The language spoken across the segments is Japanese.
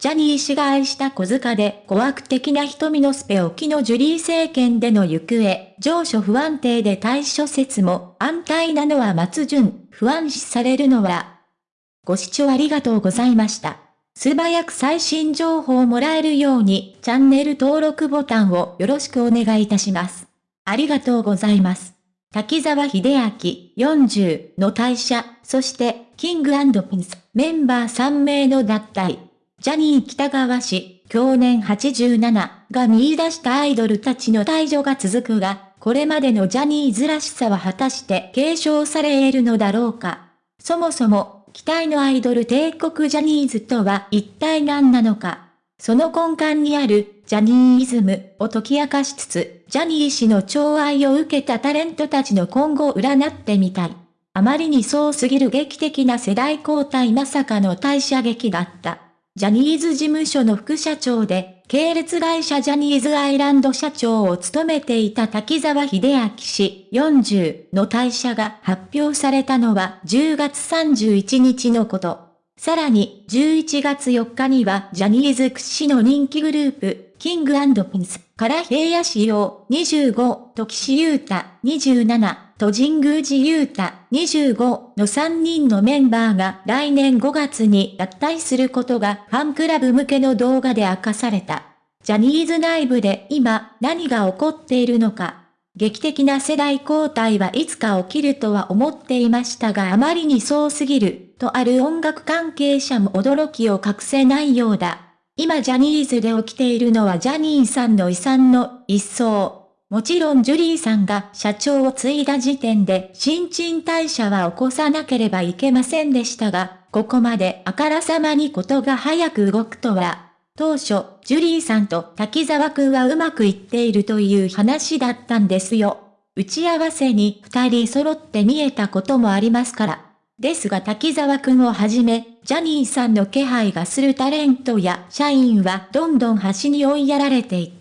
ジャニー氏が愛した小塚で怖悪的な瞳のスペ置きのジュリー政権での行方、上昇不安定で対処説も安泰なのは松潤、不安視されるのは。ご視聴ありがとうございました。素早く最新情報をもらえるようにチャンネル登録ボタンをよろしくお願いいたします。ありがとうございます。滝沢秀明40の退社、そしてキングピンスメンバー3名の脱退。ジャニー北川氏、去年87が見出したアイドルたちの退場が続くが、これまでのジャニーズらしさは果たして継承され得るのだろうか。そもそも、期待のアイドル帝国ジャニーズとは一体何なのか。その根幹にある、ジャニーイズムを解き明かしつつ、ジャニー氏の寵愛を受けたタレントたちの今後を占ってみたい。あまりにそうすぎる劇的な世代交代まさかの退社劇だった。ジャニーズ事務所の副社長で、系列会社ジャニーズアイランド社長を務めていた滝沢秀明氏40の退社が発表されたのは10月31日のこと。さらに11月4日にはジャニーズ屈指の人気グループ、キングピンスから平野仕様25、時志優太27、と神宮寺勇太25の3人のメンバーが来年5月に脱退することがファンクラブ向けの動画で明かされた。ジャニーズ内部で今何が起こっているのか。劇的な世代交代はいつか起きるとは思っていましたがあまりにそうすぎる、とある音楽関係者も驚きを隠せないようだ。今ジャニーズで起きているのはジャニーさんの遺産の一掃。もちろんジュリーさんが社長を継いだ時点で新陳代謝は起こさなければいけませんでしたが、ここまであからさまにことが早く動くとは、当初、ジュリーさんと滝沢くんはうまくいっているという話だったんですよ。打ち合わせに二人揃って見えたこともありますから。ですが滝沢くんをはじめ、ジャニーさんの気配がするタレントや社員はどんどん端に追いやられていった。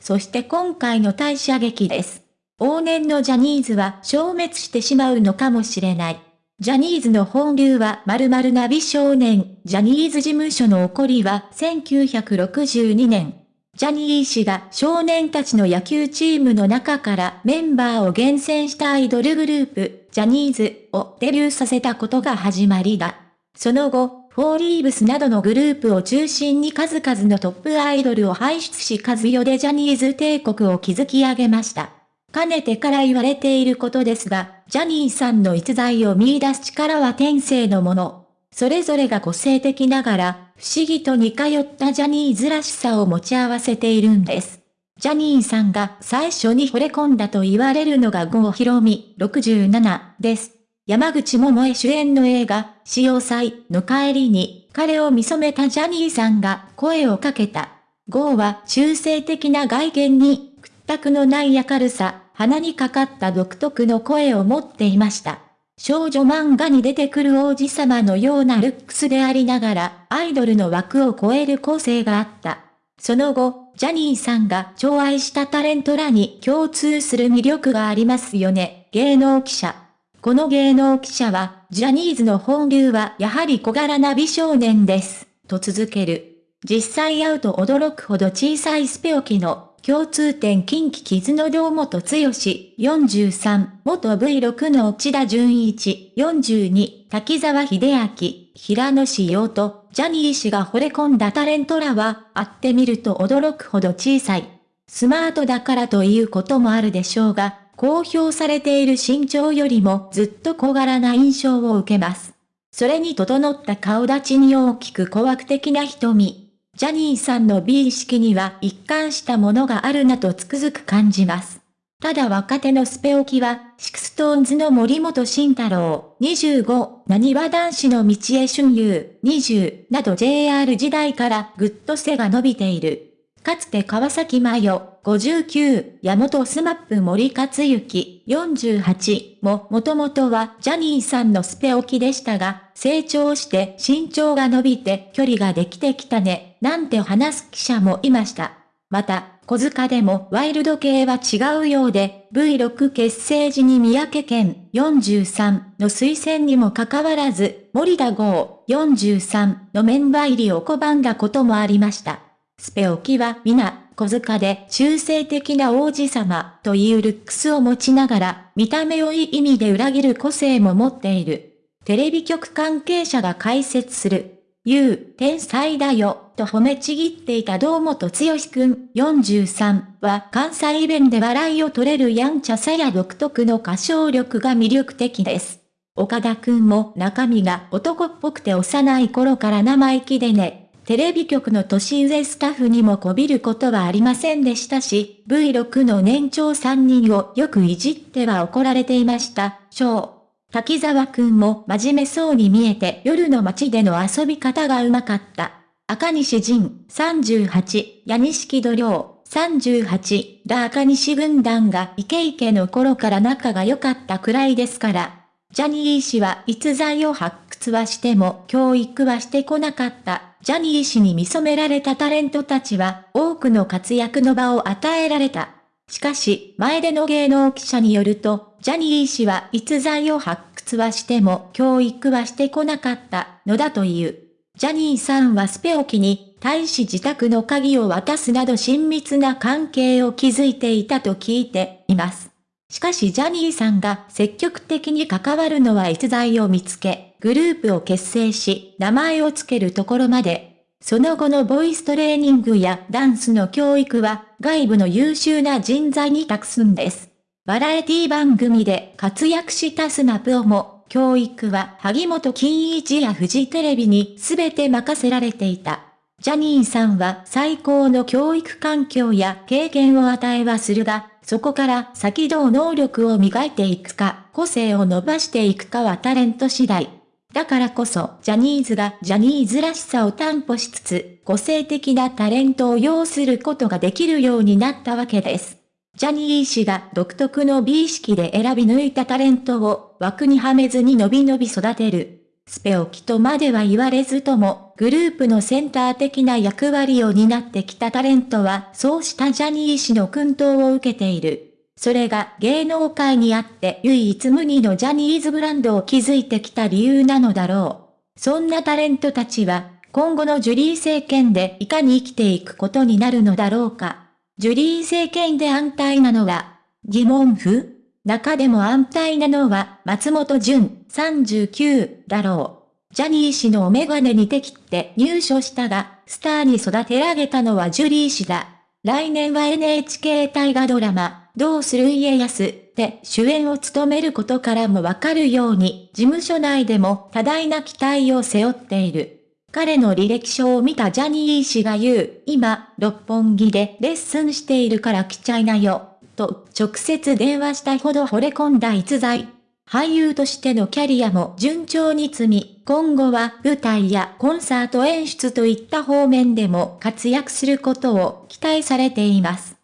そして今回の退社劇です。往年のジャニーズは消滅してしまうのかもしれない。ジャニーズの本流は〇〇な美少年、ジャニーズ事務所の起こりは1962年。ジャニー氏が少年たちの野球チームの中からメンバーを厳選したアイドルグループ、ジャニーズをデビューさせたことが始まりだ。その後、フォーリーブスなどのグループを中心に数々のトップアイドルを輩出し数世でジャニーズ帝国を築き上げました。かねてから言われていることですが、ジャニーさんの逸材を見出す力は天性のもの。それぞれが個性的ながら、不思議と似通ったジャニーズらしさを持ち合わせているんです。ジャニーさんが最初に惚れ込んだと言われるのが郷ひろみ67です。山口百恵主演の映画、潮祭の帰りに、彼を見初めたジャニーさんが声をかけた。ゴーは中性的な外見に、屈託のない明るさ、鼻にかかった独特の声を持っていました。少女漫画に出てくる王子様のようなルックスでありながら、アイドルの枠を超える個性があった。その後、ジャニーさんが寵愛したタレントらに共通する魅力がありますよね、芸能記者。この芸能記者は、ジャニーズの本流はやはり小柄な美少年です、と続ける。実際会うと驚くほど小さいスペオキの共通点近畿傷の堂本剛43、元 V6 の内田純一42、滝沢秀明、平野紫耀と、ジャニー氏が惚れ込んだタレントらは、会ってみると驚くほど小さい。スマートだからということもあるでしょうが、公表されている身長よりもずっと小柄な印象を受けます。それに整った顔立ちに大きく蠱惑的な瞳。ジャニーさんの美意識には一貫したものがあるなとつくづく感じます。ただ若手のスペオキは、 SixTONESの森本慎太郎25、なにわ男子の道枝駿佑20など JR 時代からぐっと背が伸びている。かつて川崎麻世59や、元SMAP森且行48ももともとはジャニーさんのスペオキでしたが、成長して身長が伸びて距離ができてきたね、なんて話す記者もいました。また、小柄でもワイルド系は違うようで、V6 結成時に三宅健43の推薦にもかかわらず、森田剛43のメンバー入りを拒んだこともありました。スペオキは皆、小塚で中性的な王子様というルックスを持ちながら、見た目をいい意味で裏切る個性も持っている。テレビ局関係者が解説する。ゆう、天才だよ、と褒めちぎっていた堂本剛くん43は関西弁で笑いを取れるやんちゃさや独特の歌唱力が魅力的です。岡田くんも中身が男っぽくて幼い頃から生意気でね、テレビ局の年上スタッフにもこびることはありませんでしたし、V6 の年長3人をよくいじっては怒られていました。ー。滝沢くんも真面目そうに見えて夜の街での遊び方がうまかった。赤西仁38、矢錦土亮38、ら赤西軍団がイケイケの頃から仲が良かったくらいですから。ジャニー氏は逸材を発掘はしても教育はしてこなかった。ジャニー氏に見初められたタレントたちは多くの活躍の場を与えられた。しかし、前での芸能記者によると、ジャニー氏は逸材を発掘はしても教育はしてこなかったのだという。ジャニーさんはスペオキに対し自宅の鍵を渡すなど親密な関係を築いていたと聞いています。しかしジャニーさんが積極的に関わるのは逸材を見つけ、グループを結成し、名前を付けるところまでその後のボイストレーニングやダンスの教育は外部の優秀な人材に託すんです。バラエティ番組で活躍したスナプオも、教育は萩本欽一やフジテレビに全て任せられていた。ジャニーさんは最高の教育環境や経験を与えはするが、そこから先どう能力を磨いていくか、個性を伸ばしていくかはタレント次第。だからこそ、ジャニーズがジャニーズらしさを担保しつつ、個性的なタレントを要することができるようになったわけです。ジャニー氏が独特の美意識で選び抜いたタレントを枠にはめずに伸び伸び育てる。スペオキとまでは言われずとも、グループのセンター的な役割を担ってきたタレントは、そうしたジャニー氏の薫陶を受けている。それが芸能界にあって唯一無二のジャニーズブランドを築いてきた理由なのだろう。そんなタレントたちは、今後のジュリー政権でいかに生きていくことになるのだろうか。ジュリー政権で安泰なのは、疑問符中でも安泰なのは松本潤39だろう。ジャニー氏のお眼鏡に適って入所したが、スターに育て上げたのはジュリー氏だ。来年は NHK 大河ドラマ、どうする家康で主演を務めることからもわかるように、事務所内でも多大な期待を背負っている。彼の履歴書を見たジャニー氏が言う、今、六本木でレッスンしているから来ちゃいなよ、と直接電話したほど惚れ込んだ逸材。俳優としてのキャリアも順調に積み、今後は舞台やコンサート演出といった方面でも活躍することを期待されています。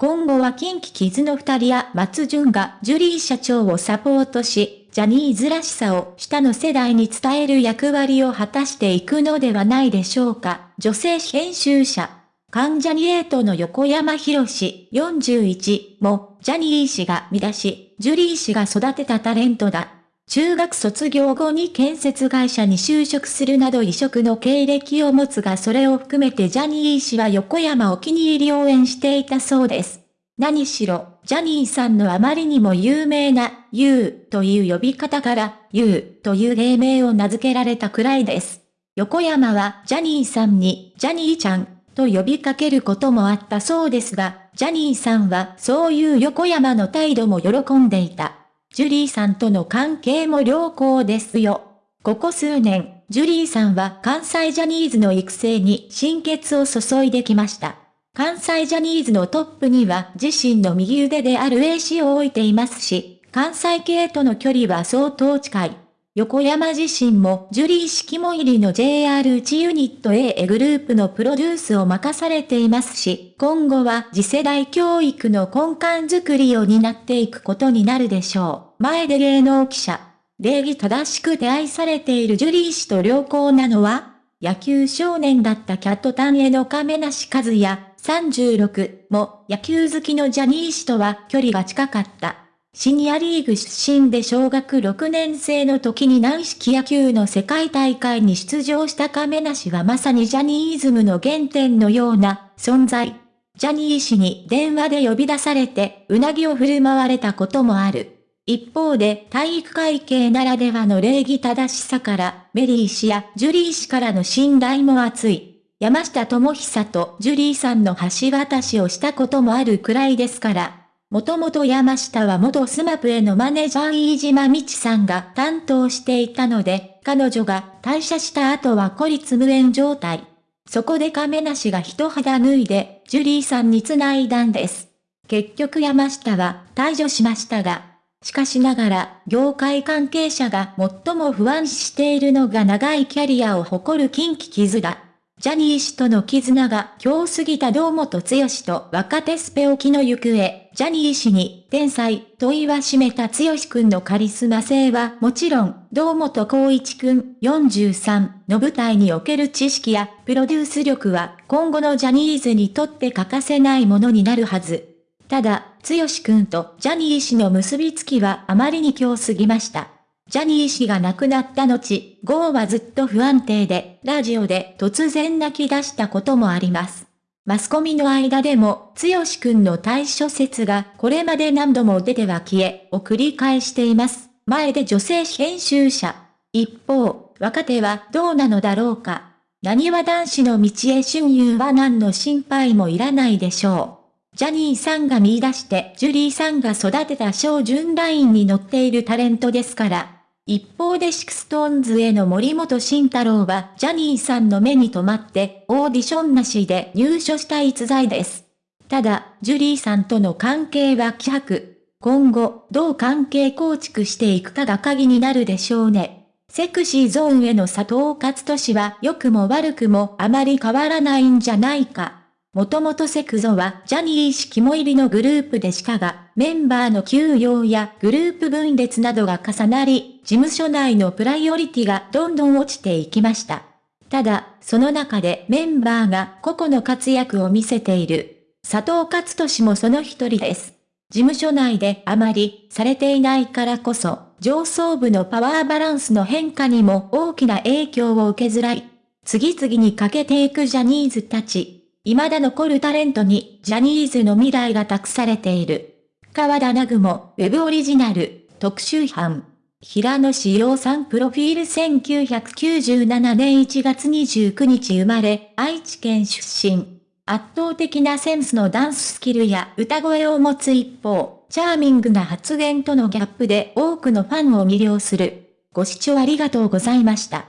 今後は近畿キズの二人や松潤がジュリー社長をサポートし、ジャニーズらしさを下の世代に伝える役割を果たしていくのではないでしょうか。女性編集者。関ジャニエイトの横山博士41も、ジャニー氏が見出し、ジュリー氏が育てたタレントだ。中学卒業後に建設会社に就職するなど異色の経歴を持つがそれを含めてジャニー氏は横山お気に入り応援していたそうです。何しろ、ジャニーさんのあまりにも有名な、ユーという呼び方から、ユーという芸名を名付けられたくらいです。横山はジャニーさんに、ジャニーちゃん、と呼びかけることもあったそうですが、ジャニーさんはそういう横山の態度も喜んでいた。ジュリーさんとの関係も良好ですよ。ここ数年、ジュリーさんは関西ジャニーズの育成に心血を注いできました。関西ジャニーズのトップには自身の右腕である A 氏を置いていますし、関西系との距離は相当近い。横山自身もジュリー式も入りの JR1 ユニット A グループのプロデュースを任されていますし、今後は次世代教育の根幹づくりを担っていくことになるでしょう。前で芸能記者。礼儀正しくて愛されているジュリー氏と良好なのは野球少年だったキャットタンへの亀梨和也36も野球好きのジャニー氏とは距離が近かった。シニアリーグ出身で小学6年生の時に軟式野球の世界大会に出場した亀梨はまさにジャニーズムの原点のような存在。ジャニー氏に電話で呼び出されて、うなぎを振る舞われたこともある。一方で体育会系ならではの礼儀正しさから、メリー氏やジュリー氏からの信頼も厚い。山下智久とジュリーさんの橋渡しをしたこともあるくらいですから、もともと山下は元 SMAPへのマネージャー飯島三智さんが担当していたので、彼女が退社した後は孤立無援状態。そこで亀梨が一肌脱いで、ジュリーさんに繋いだんです。結局山下は退場しましたが、しかしながら、業界関係者が最も不安視しているのが長いキャリアを誇る近畿絆。ジャニー氏との絆が強すぎた堂本剛と若手スペオキの行方、ジャニー氏に天才と言わしめた剛くんのカリスマ性はもちろん、堂本光一くん43の舞台における知識やプロデュース力は今後のジャニーズにとって欠かせないものになるはず。ただ、剛くんとジャニー氏の結びつきはあまりに強すぎました。ジャニー氏が亡くなった後、ゴーはずっと不安定で、ラジオで突然泣き出したこともあります。マスコミの間でも、つよしくんの対処説がこれまで何度も出ては消え、を繰り返しています。前で女性編集者。一方、若手はどうなのだろうか。何は男子の道へ春遊は何の心配もいらないでしょう。ジャニーさんが見出して、ジュリーさんが育てた小順ラインに乗っているタレントですから、一方で SixTONESへの森本慎太郎はジャニーさんの目に留まってオーディションなしで入所した逸材です。ただ、ジュリーさんとの関係は希薄。今後、どう関係構築していくかが鍵になるでしょうね。セクシーゾーンへの佐藤勝利は良くも悪くもあまり変わらないんじゃないか。もともとセクゾはジャニー氏肝入りのグループでしたが、メンバーの休養やグループ分裂などが重なり、事務所内のプライオリティがどんどん落ちていきました。ただ、その中でメンバーが個々の活躍を見せている。佐藤勝利もその一人です。事務所内であまりされていないからこそ、上層部のパワーバランスの変化にも大きな影響を受けづらい。次々に欠けていくジャニーズたち。未だ残るタレントにジャニーズの未来が託されている。川田ナグモ、ウェブオリジナル、特集班。平野志陽さんプロフィール1997年1月29日生まれ、愛知県出身。圧倒的なセンスのダンススキルや歌声を持つ一方、チャーミングな発言とのギャップで多くのファンを魅了する。ご視聴ありがとうございました。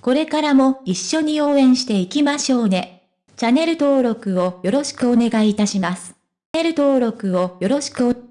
これからも一緒に応援していきましょうね。チャンネル登録をよろしくお願いいたします。チャンネル登録をよろしく